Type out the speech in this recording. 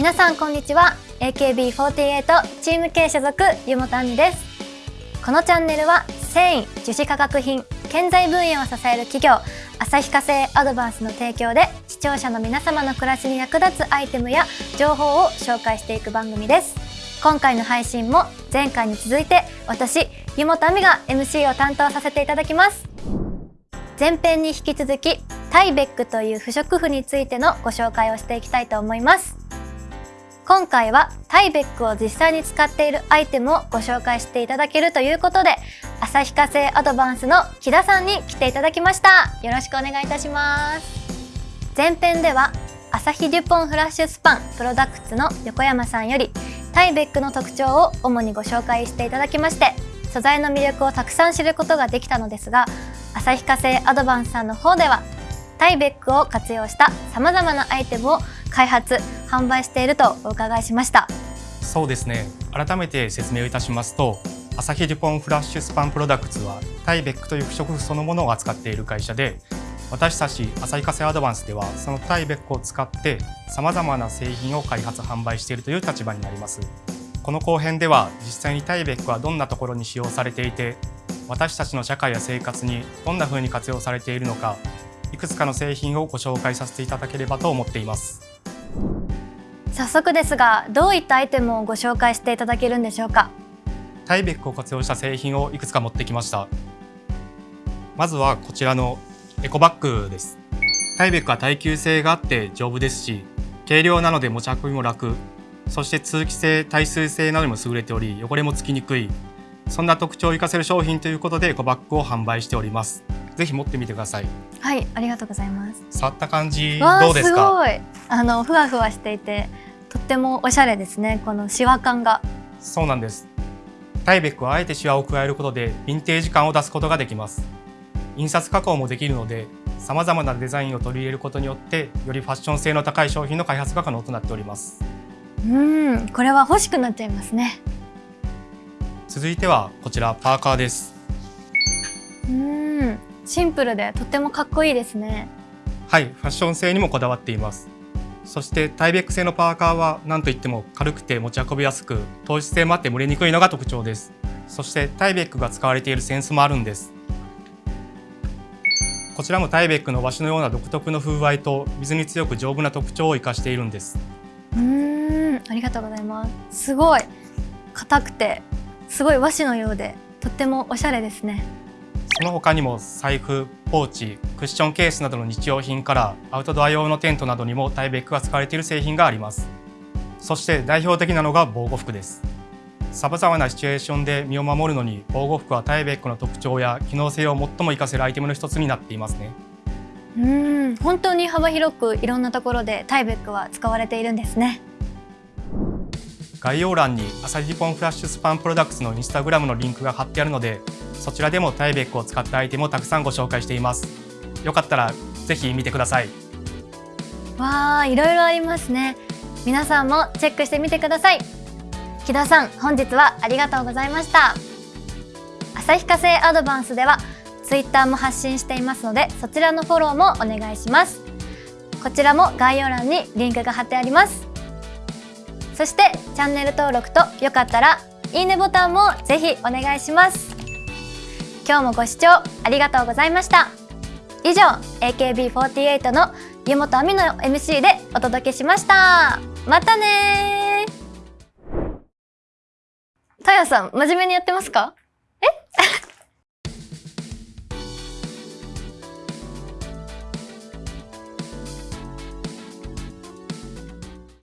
皆さんこんにちは。AKB48 チーム K 所属湯本杏美です。このチャンネルは繊維樹脂化学品建材分野を支える企業旭化成アドバンスの提供で視聴者の皆様の暮らしに役立つアイテムや情報を紹介していく番組です。今回の配信も前回に続いて私湯本亜美が MC を担当させていただきます。前編に引き続きタイベックという不織布についてのご紹介をしていきたいと思います。今回はタイベックを実際に使っているアイテムをご紹介していただけるということで旭化成アドバンスの木田さんに来ていただきました。よろしくお願いいたします。前編ではアサヒデュポンフラッシュスパンプロダクツの横山さんよりタイベックの特徴を主にご紹介していただきまして素材の魅力をたくさん知ることができたのですが旭化成アドバンスさんの方ではタイベックを活用したさまざまなアイテムを開発販売しているとお伺いしました。そうですね。改めて説明をいたしますとアサヒデュポンフラッシュスパンプロダクツはタイベックという不織布そのものを扱っている会社で私たち旭化成アドバンスではそのタイベックを使ってさまざまな製品を開発販売しているという立場になります。この後編では実際にタイベックはどんなところに使用されていて私たちの社会や生活にどんな風に活用されているのかいくつかの製品をご紹介させていただければと思っています。早速ですがどういったアイテムをご紹介していただけるんでしょうか？タイベックを活用した製品をいくつか持ってきました。まずはこちらのエコバッグです。タイベックは耐久性があって丈夫ですし軽量なので持ち運びも楽。そして通気性耐水性などにも優れており汚れもつきにくい。そんな特徴を生かせる商品ということでエコバッグを販売しておりますぜひ持ってみてください。はいありがとうございます。触った感じどうですか？すごい。あのふわふわしていてとってもおしゃれですねこのシワ感が。そうなんです。タイベックはあえてシワを加えることでヴィンテージ感を出すことができます。印刷加工もできるのでさまざまなデザインを取り入れることによってよりファッション性の高い商品の開発が可能となっております。うんこれは欲しくなっちゃいますね。続いてはこちらパーカーです。うんシンプルでとってもかっこいいですね。はいファッション性にもこだわっています。そしてタイベック製のパーカーは何といっても軽くて持ち運びやすく糖質性もあって蒸れにくいのが特徴です。そしてタイベックが使われているセンスもあるんです。こちらもタイベックの和紙のような独特の風合いと水に強く丈夫な特徴を生かしているんです。うんありがとうございます。すごい。硬くてすごい和紙のようでとってもおしゃれですねその他にも財布、ポーチ、クッションケースなどの日用品からアウトドア用のテントなどにもタイベックが使われている製品があります。そして代表的なのが防護服です。様々なシチュエーションで身を守るのに防護服はタイベックの特徴や機能性を最も活かせるアイテムの一つになっていますね。うん本当に幅広くいろんなところでタイベックは使われているんですね。概要欄にアサヒデュポンフラッシュスパンプロダクツのインスタグラムのリンクが貼ってあるのでそちらでもタイベックを使ったアイテムをたくさんご紹介しています。よかったらぜひ見てください。わあいろいろありますね。皆さんもチェックしてみてください。木田さん本日はありがとうございました。旭化成アドバンスではツイッターも発信していますのでそちらのフォローもお願いします。こちらも概要欄にリンクが貼ってあります。そしてチャンネル登録とよかったらいいねボタンもぜひお願いします。今日もご視聴ありがとうございました。以上 AKB48 の湯本亜美の MC でお届けしました。またねたやさん真面目にやってますか？え？